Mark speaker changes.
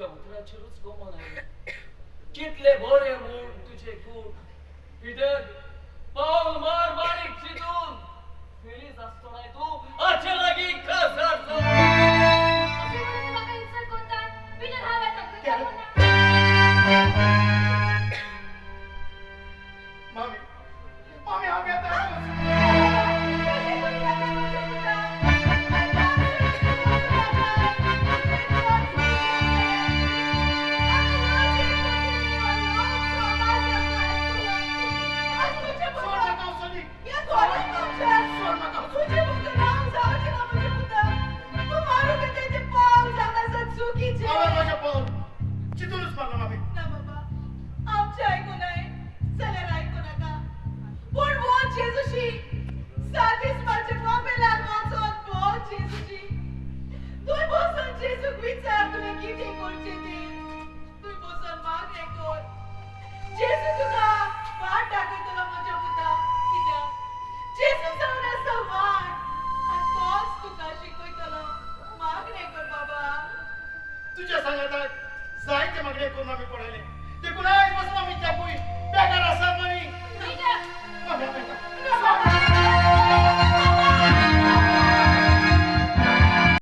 Speaker 1: तुझ्या उतराचेरूच गोमन आहे कितले बरे म्हूण तुझे खूण पिटर पाऊल मार बारीक चितून. फेरीच असतो नाही तू. अच्छा लागी कसर
Speaker 2: जेसू तुका वाट दाखयतलो म्हज्या पुता कित्याक जेसू जावन आसा वाट आनी तोच तुका शिकयतलो कर बाबा.
Speaker 3: तुझ्या सांगात जायते मागणे करून आम्ही पडले ते आज बसून आम्ही त्या पोई